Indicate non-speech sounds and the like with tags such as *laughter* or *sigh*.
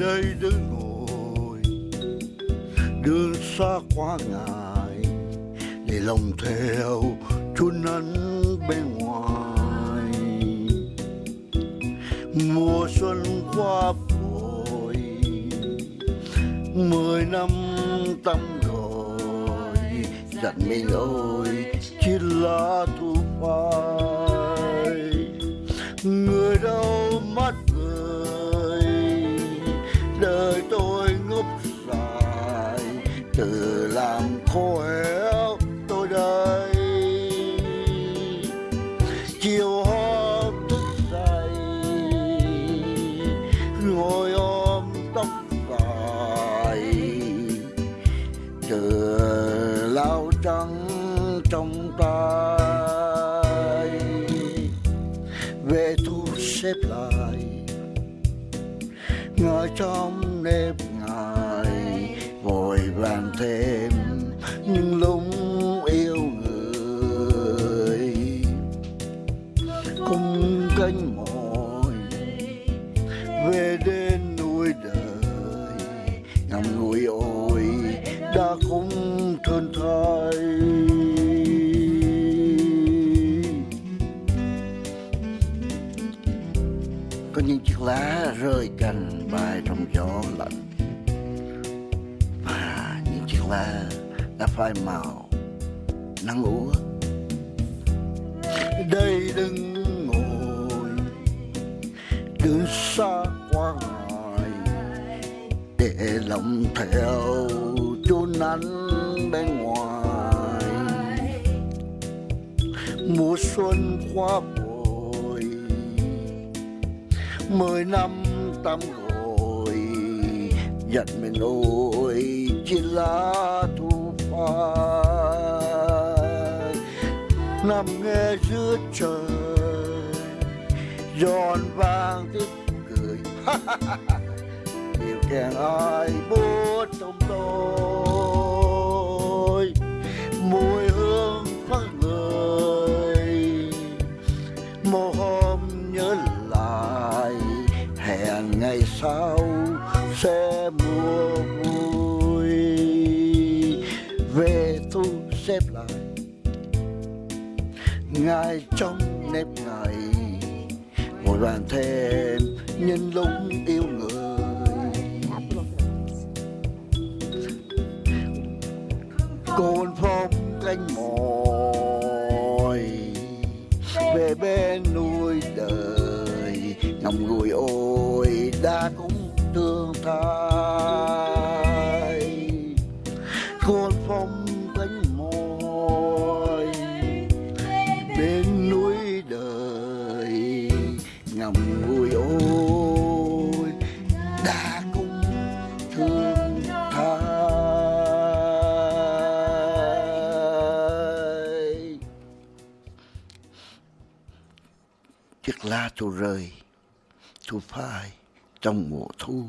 đây đứng ngồi đường xa quá ngại để lòng theo chun nắng bên ngoài. Mùa xuân qua vội mười năm tâm rồi dặn mình ơi chỉ là thu phai xếp lại. Ngồi trong nếp ngài vội vàng thêm nhưng lúng yêu người. Cùng cánh mỏi về đến núi đời, ngắm núi ôi đã cũng thân thay rơi cành bay trong gió lạnh. Và những chiếc lá đã phai màu, nắng úa. Đây đừng ngồi đứng xa qua ngoài, để lòng theo chốn nắng bên ngoài. Mùa xuân qua bồi, mười năm tâm rồi giận mình ôi chỉ là thu phai. Nằm nghe giữa trời, giòn vang tiếng cười. *laughs* Điều kèn ai bút trong tôi. Sau sẽ mùa vui? Về thu xếp lại. Ngài trong nếp ngày, ngồi bàn thêm nhân lúc yêu người. Cồn phong canh mỏi về bên nuôi đời ngầm ngùi ôi đã cũng thương thay con phong cánh môi, bên núi đời, ngầm vui ôi, đã cũng thương thay chiếc lá tôi rơi tôi phai trong mùa thu